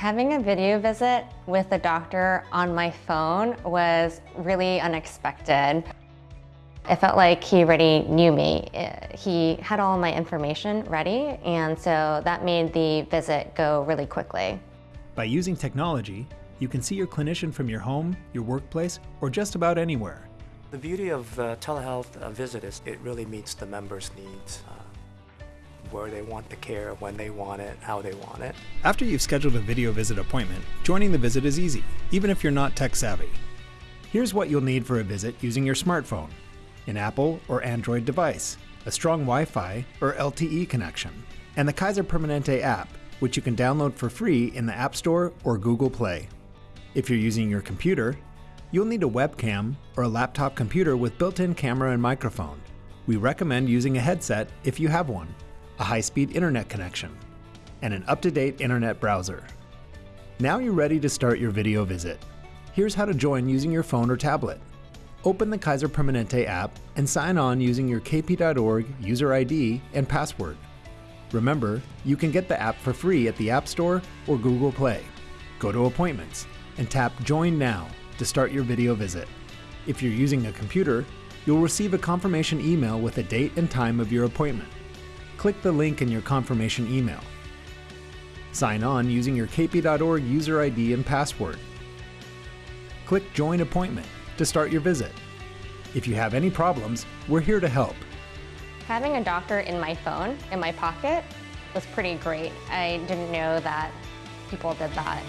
Having a video visit with a doctor on my phone was really unexpected. I felt like he already knew me. He had all my information ready, and so that made the visit go really quickly. By using technology, you can see your clinician from your home, your workplace, or just about anywhere. The beauty of uh, telehealth uh, visit is it really meets the members' needs. Uh, where they want the care, when they want it, how they want it. After you've scheduled a video visit appointment, joining the visit is easy, even if you're not tech savvy. Here's what you'll need for a visit using your smartphone an Apple or Android device, a strong Wi Fi or LTE connection, and the Kaiser Permanente app, which you can download for free in the App Store or Google Play. If you're using your computer, you'll need a webcam or a laptop computer with built in camera and microphone. We recommend using a headset if you have one a high-speed internet connection, and an up-to-date internet browser. Now you're ready to start your video visit. Here's how to join using your phone or tablet. Open the Kaiser Permanente app and sign on using your kp.org user ID and password. Remember, you can get the app for free at the App Store or Google Play. Go to Appointments and tap Join Now to start your video visit. If you're using a computer, you'll receive a confirmation email with a date and time of your appointment click the link in your confirmation email. Sign on using your kp.org user ID and password. Click Join Appointment to start your visit. If you have any problems, we're here to help. Having a doctor in my phone, in my pocket, was pretty great. I didn't know that people did that.